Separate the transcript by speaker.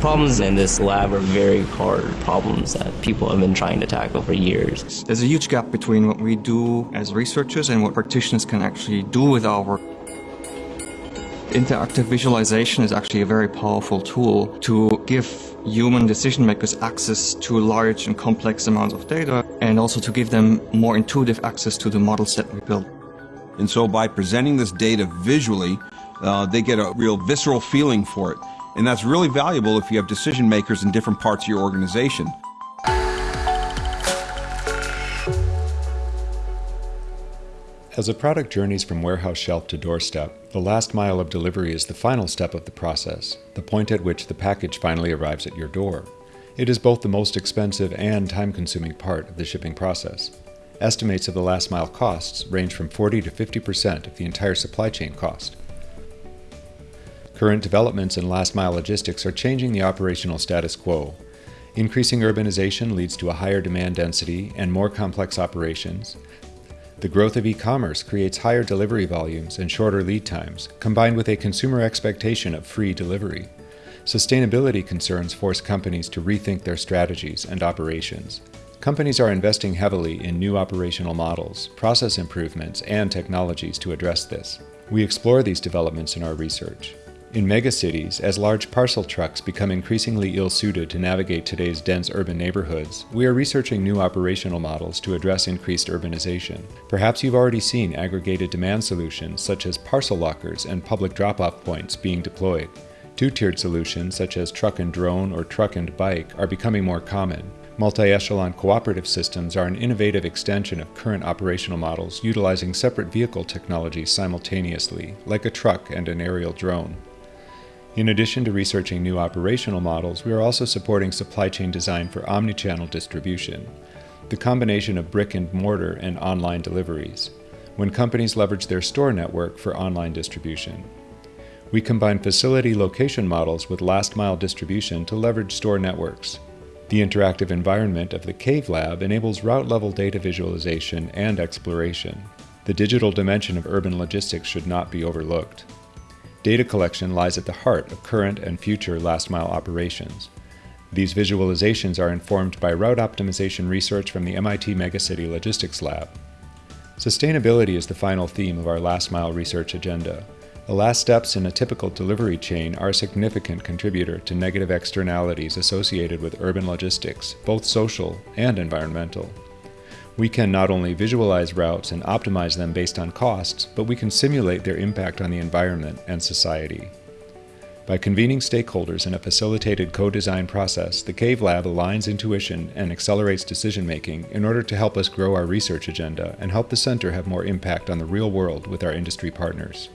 Speaker 1: problems in this lab are very hard problems that people have been trying to tackle for years.
Speaker 2: There's a huge gap between what we do as researchers and what practitioners can actually do with our work. Interactive visualization is actually a very powerful tool to give human decision makers access to large and complex amounts of data and also to give them more intuitive access to the models that we build.
Speaker 3: And so by presenting this data visually, uh, they get a real visceral feeling for it. And that's really valuable if you have decision makers in different parts of your organization.
Speaker 4: As a product journeys from warehouse shelf to doorstep, the last mile of delivery is the final step of the process, the point at which the package finally arrives at your door. It is both the most expensive and time-consuming part of the shipping process. Estimates of the last mile costs range from 40 to 50% of the entire supply chain cost. Current developments in last mile logistics are changing the operational status quo. Increasing urbanization leads to a higher demand density and more complex operations, the growth of e-commerce creates higher delivery volumes and shorter lead times, combined with a consumer expectation of free delivery. Sustainability concerns force companies to rethink their strategies and operations. Companies are investing heavily in new operational models, process improvements, and technologies to address this. We explore these developments in our research. In megacities, as large parcel trucks become increasingly ill-suited to navigate today's dense urban neighborhoods, we are researching new operational models to address increased urbanization. Perhaps you've already seen aggregated demand solutions such as parcel lockers and public drop-off points being deployed. Two-tiered solutions such as truck and drone or truck and bike are becoming more common. Multi-echelon cooperative systems are an innovative extension of current operational models utilizing separate vehicle technologies simultaneously, like a truck and an aerial drone. In addition to researching new operational models, we are also supporting supply chain design for omnichannel distribution, the combination of brick and mortar and online deliveries, when companies leverage their store network for online distribution. We combine facility location models with last mile distribution to leverage store networks. The interactive environment of the Cave Lab enables route level data visualization and exploration. The digital dimension of urban logistics should not be overlooked. Data collection lies at the heart of current and future last-mile operations. These visualizations are informed by route optimization research from the MIT Megacity Logistics Lab. Sustainability is the final theme of our last-mile research agenda. The last steps in a typical delivery chain are a significant contributor to negative externalities associated with urban logistics, both social and environmental. We can not only visualize routes and optimize them based on costs, but we can simulate their impact on the environment and society. By convening stakeholders in a facilitated co-design process, the CAVE Lab aligns intuition and accelerates decision-making in order to help us grow our research agenda and help the center have more impact on the real world with our industry partners.